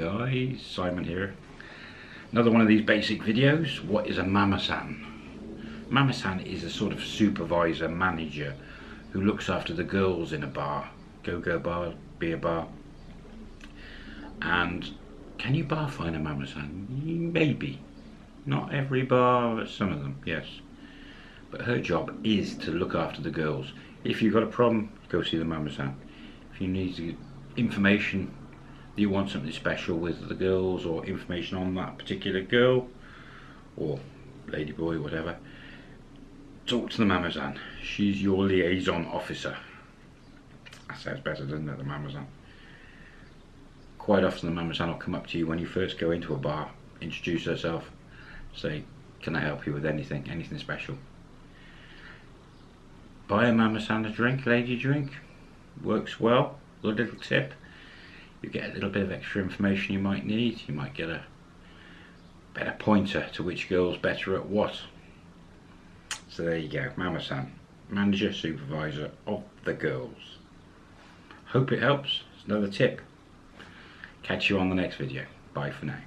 guys, Simon here. Another one of these basic videos. What is a mama-san? Mama-san is a sort of supervisor, manager who looks after the girls in a bar, go-go bar, beer bar. And can you bar find a mama-san? Maybe. Not every bar, but some of them, yes. But her job is to look after the girls. If you've got a problem, go see the mama-san. If you need information you want something special with the girls or information on that particular girl? Or lady boy whatever. Talk to the Mama-san. She's your liaison officer. That sounds better doesn't it the Mama-san. Quite often the Mama-san will come up to you when you first go into a bar introduce herself say can I help you with anything? Anything special? Buy a Mama-san a drink lady drink. Works well. Little tip you get a little bit of extra information you might need. You might get a better pointer to which girl's better at what. So there you go, Mama-san, manager, supervisor of the girls. Hope it helps. It's another tip. Catch you on the next video. Bye for now.